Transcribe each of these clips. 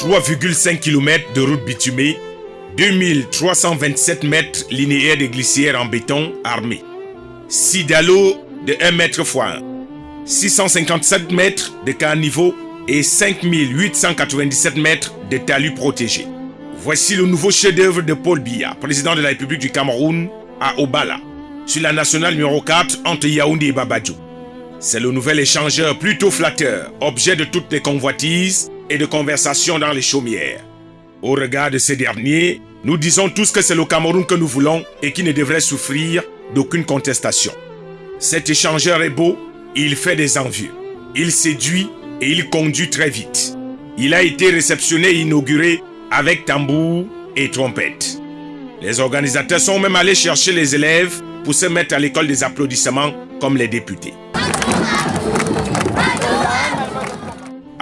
3,5 km de route bitumée, 2327 mètres linéaires de glissières en béton armé, 6 dallots de 1 mètre x 1, 657 mètres de caniveau et 5897 mètres de talus protégés. Voici le nouveau chef-d'œuvre de Paul Biya, président de la République du Cameroun, à Obala, sur la nationale numéro 4 entre Yaoundé et Babadjou. C'est le nouvel échangeur plutôt flatteur, objet de toutes les convoitises et de conversations dans les chaumières. Au regard de ces derniers, nous disons tous que c'est le Cameroun que nous voulons et qui ne devrait souffrir d'aucune contestation. Cet échangeur est beau, il fait des envieux. Il séduit et il conduit très vite. Il a été réceptionné et inauguré avec tambour et trompette. Les organisateurs sont même allés chercher les élèves pour se mettre à l'école des applaudissements comme les députés.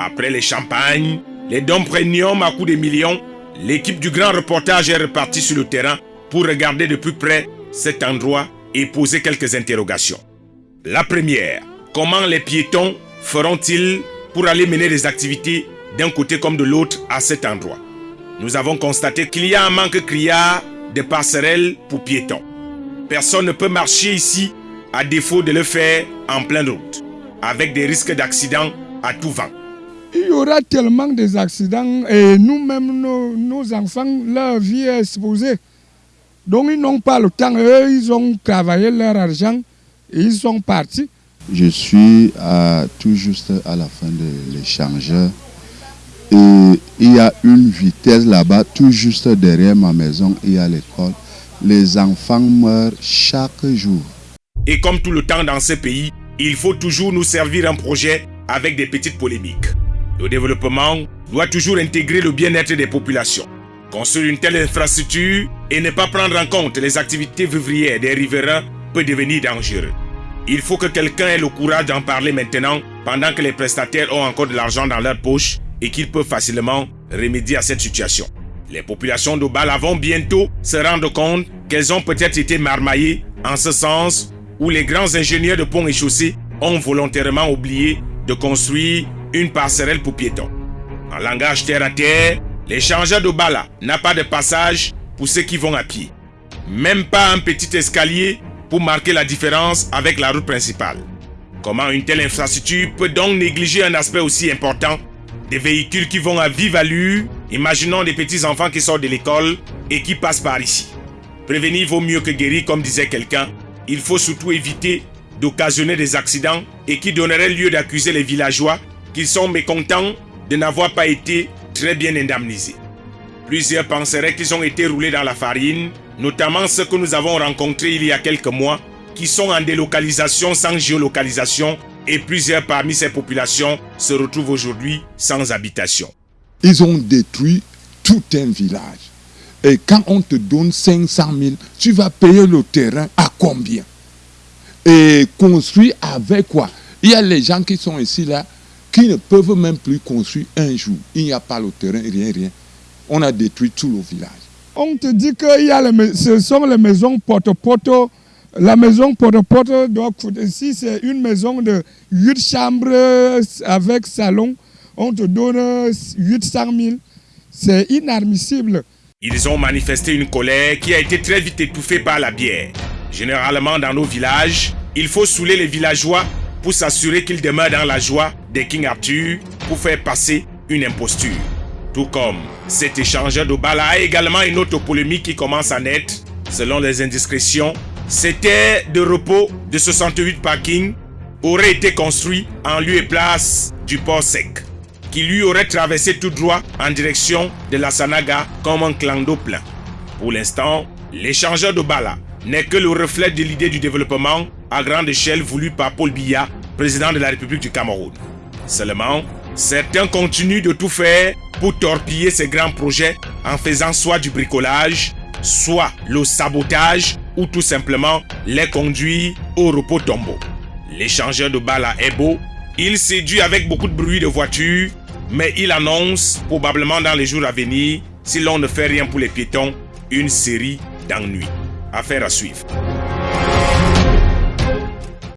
Après les champagnes, les dons premium à coups de millions, l'équipe du grand reportage est repartie sur le terrain pour regarder de plus près cet endroit et poser quelques interrogations. La première, comment les piétons feront-ils pour aller mener des activités d'un côté comme de l'autre à cet endroit? Nous avons constaté qu'il y a un manque criard de passerelles pour piétons. Personne ne peut marcher ici à défaut de le faire en pleine route, avec des risques d'accident à tout vent. Il y aura tellement des accidents et nous-mêmes, nos, enfants, leur vie est exposée. Donc ils n'ont pas le temps. Eux, ils ont travaillé leur argent et ils sont partis. Je suis à, tout juste à la fin de l'échangeur et il y a une vitesse là-bas, tout juste derrière ma maison, il y a l'école. Les enfants meurent chaque jour. Et comme tout le temps dans ce pays, il faut toujours nous servir un projet avec des petites polémiques. Le développement doit toujours intégrer le bien-être des populations. Construire une telle infrastructure et ne pas prendre en compte les activités vivrières des riverains peut devenir dangereux. Il faut que quelqu'un ait le courage d'en parler maintenant pendant que les prestataires ont encore de l'argent dans leur poche et qu'ils peuvent facilement remédier à cette situation. Les populations de Bala vont bientôt se rendre compte qu'elles ont peut-être été marmaillées en ce sens où les grands ingénieurs de ponts et chaussées ont volontairement oublié de construire une passerelle pour piétons. En langage terre à terre, l'échangeur de Bala n'a pas de passage pour ceux qui vont à pied. Même pas un petit escalier pour marquer la différence avec la route principale. Comment une telle infrastructure peut donc négliger un aspect aussi important Des véhicules qui vont à vive allure, imaginons des petits enfants qui sortent de l'école et qui passent par ici. Prévenir vaut mieux que guérir comme disait quelqu'un. Il faut surtout éviter d'occasionner des accidents et qui donneraient lieu d'accuser les villageois qu'ils sont mécontents de n'avoir pas été très bien indemnisés. Plusieurs penseraient qu'ils ont été roulés dans la farine, notamment ceux que nous avons rencontrés il y a quelques mois, qui sont en délocalisation sans géolocalisation, et plusieurs parmi ces populations se retrouvent aujourd'hui sans habitation. Ils ont détruit tout un village. Et quand on te donne 500 000, tu vas payer le terrain à combien? Et construire avec quoi? Il y a les gens qui sont ici là, qui ne peuvent même plus construire un jour. Il n'y a pas le terrain, rien, rien. On a détruit tout le village. On te dit que y a les, ce sont les maisons porte-porte. La maison porte-porte, donc ici c'est une maison de 8 chambres avec salon. On te donne 800 000. C'est inadmissible. Ils ont manifesté une colère qui a été très vite étouffée par la bière. Généralement dans nos villages, il faut saouler les villageois pour s'assurer qu'ils demeurent dans la joie King Arthur pour faire passer une imposture. Tout comme cet échangeur de balles a également une autre polémique qui commence à naître. Selon les indiscrétions, c'était de repos de 68 parkings aurait été construit en lieu et place du port sec, qui lui aurait traversé tout droit en direction de la Sanaga comme un clan plein. Pour l'instant, l'échangeur de Bala n'est que le reflet de l'idée du développement à grande échelle voulu par Paul Biya, président de la République du Cameroun. Seulement, certains continuent de tout faire pour torpiller ces grands projets en faisant soit du bricolage, soit le sabotage ou tout simplement les conduire au repos tombeau. L'échangeur de Bala est beau, il séduit avec beaucoup de bruit de voitures, mais il annonce, probablement dans les jours à venir, si l'on ne fait rien pour les piétons, une série d'ennuis. Affaire à suivre.